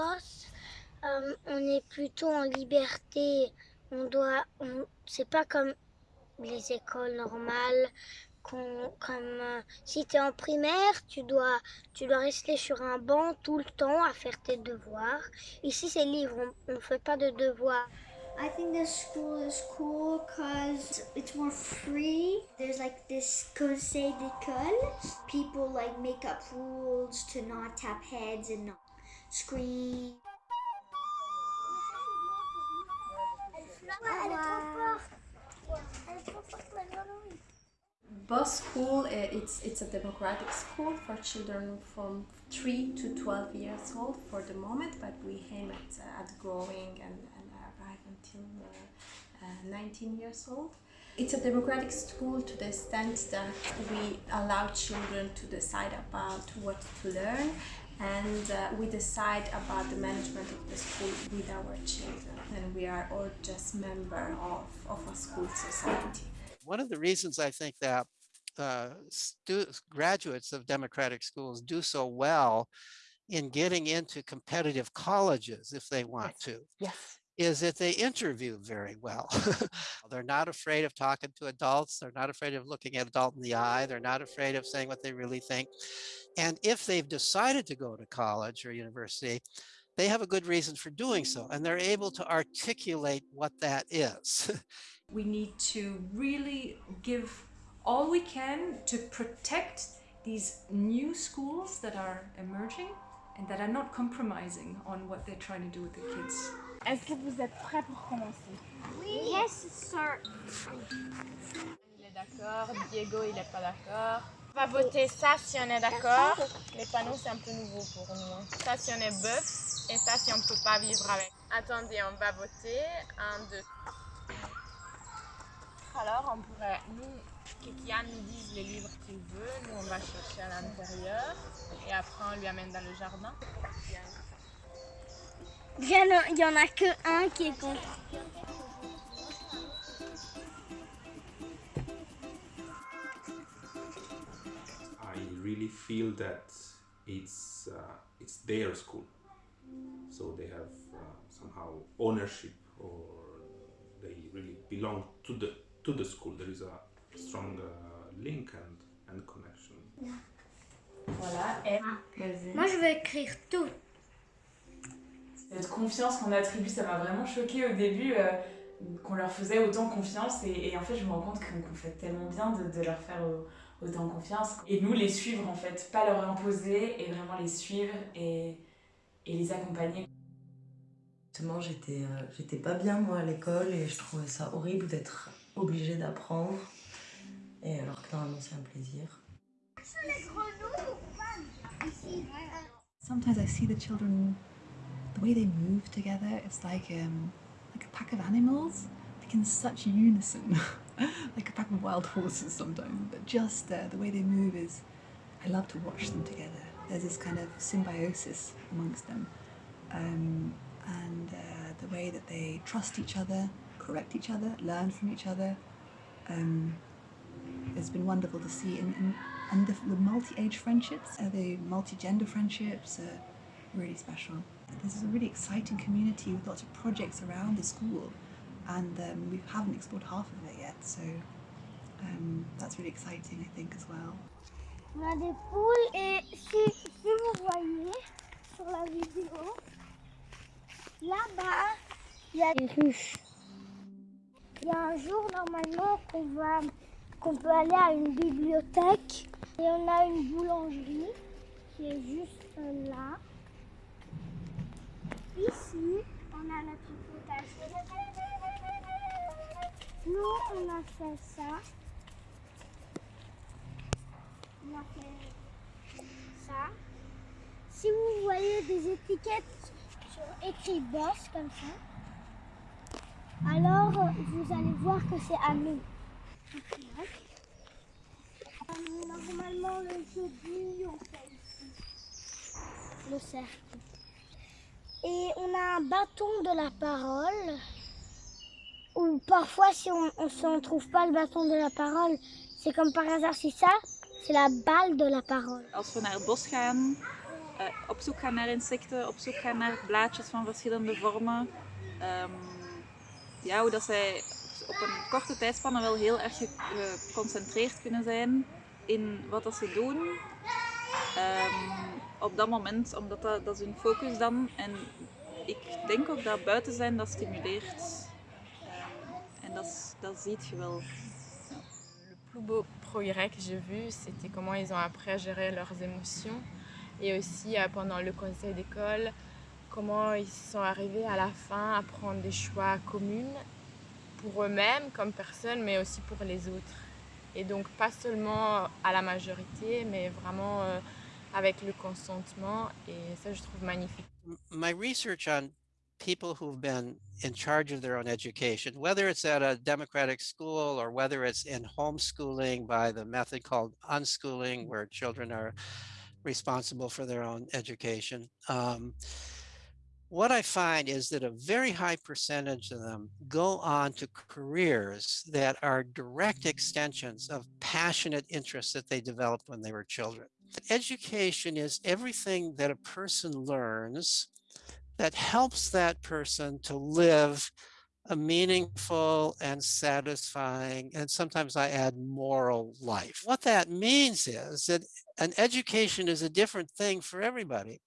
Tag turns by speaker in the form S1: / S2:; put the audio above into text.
S1: boss, euh, on est plutôt en liberté. On doit, c'est pas comme les écoles normales. comme euh, si tu es en primaire, tu dois, tu dois rester sur un banc tout le temps à faire tes devoirs. Ici, c'est libre, on ne fait pas de devoirs.
S2: I think this school is cool because it's more free. There's like this conseil d'école. People like make up rules to not tap heads and not
S3: Boss School, eh, it's, it's a democratic school for children from 3 to 12 years old for the moment, but we aim at, uh, at growing and, and arrive until uh, uh, 19 years old. It's a democratic school to the extent that we allow children to decide about what to learn and uh, we decide about the management of the school with our children and we are all just member of, of a school society.
S4: One of the reasons I think that uh, graduates of democratic schools do so well in getting into competitive colleges if they want
S5: yes.
S4: to.
S5: Yes
S4: is that they interview very well. they're not afraid of talking to adults. They're not afraid of looking at adult in the eye. They're not afraid of saying what they really think. And if they've decided to go to college or university, they have a good reason for doing so. And they're able to articulate what that is.
S6: we need to really give all we can to protect these new schools that are emerging and that are not compromising on what they're trying to do with the kids.
S7: Est-ce que vous êtes prêts pour commencer?
S2: Oui. Yes, sir.
S7: Il est d'accord, Diego il est pas d'accord. On va voter ça si on est d'accord. Les panneaux c'est un peu nouveau pour nous. Hein. Ça si on est bœuf et ça si on peut pas vivre avec. Attendez, on va voter. Un, deux. Alors on pourrait, nous, que Kian nous dise les livres qu'il veut, nous on va chercher à l'intérieur et après on lui amène dans le jardin.
S1: Il y en a que un qui est contre.
S8: I really feel that it's uh, it's their school, so they have uh, somehow ownership or they really belong to the to the school. There is a strong uh, link and and connection.
S6: Voilà. Et...
S1: Moi, je vais écrire tout.
S6: Cette confiance qu'on attribue, ça m'a vraiment choqué au début, euh, qu'on leur faisait autant confiance. Et, et, en fait, je me rends compte qu'on fait tellement bien de, de leur faire autant confiance. Et nous, les suivre en fait, pas leur imposer, et vraiment les suivre et, et les accompagner.
S9: Justement, j'étais euh, j'étais pas bien moi à l'école et je trouvais ça horrible d'être obligée d'apprendre. Et alors que normalement c'est un plaisir.
S10: Sometimes I see the children the way they move together, it's like um, like a pack of animals, like in such unison, like a pack of wild horses sometimes. But just uh, the way they move is, I love to watch them together. There's this kind of symbiosis amongst them, um, and uh, the way that they trust each other, correct each other, learn from each other. Um, it's been wonderful to see, and, and, and the, the multi-age friendships, uh, the multi-gender friendships, are really special. This is a really exciting community with lots of projects around the school and um, we haven't explored half of it yet so um, that's really exciting I think as well.
S1: On a des poules et si, si vous voyez sur la vidéo, là-bas il y a des ruches. Il y a un jour normalement qu'on va peut aller à une bibliothèque et on a une boulangerie qui est juste là. Ici, on a notre potager. Nous, on a fait ça. On a fait ça. Si vous voyez des étiquettes sur écrit boss comme ça, alors vous allez voir que c'est à nous. Normalement, le jeudi, on fait ici le cercle. Et on a un bâton de la parole. Ou parfois, si on ne trouve pas le bâton de la parole, c'est comme par hasard, c'est ça, c'est la balle de la parole.
S11: Als we naar het bos gaan,
S5: uh, op zoek gaan naar insecten, op zoek gaan naar blaadjes van verschillende vormen. Um, ja, hoe dat zij op een korte tijdspanne wel heel erg geconcentreerd kunnen zijn in wat dat ze doen. Um, op dat moment, omdat dat, dat is hun focus dan. En ik denk ook dat buiten zijn dat stimuleert. En dat, je wel.
S7: Le plus beau progrès que j'ai vu, c'était comment ils ont appris à gérer leurs émotions. Et aussi euh, pendant le conseil d'école, comment ils sont arrivés à la fin à prendre des choix communs pour eux-mêmes comme personnes, mais aussi pour les autres. Et donc pas seulement à la majorité, mais vraiment euh, avec le consentement. Et ça, je trouve magnifique.
S4: My research on people who've been in charge of their own education, whether it's at a democratic school or whether it's in homeschooling by the method called unschooling, where children are responsible for their own education. Um, what I find is that a very high percentage of them go on to careers that are direct extensions of passionate interests that they developed when they were children. Education is everything that a person learns that helps that person to live a meaningful and satisfying, and sometimes I add moral life. What that means is that an education is a different thing for everybody.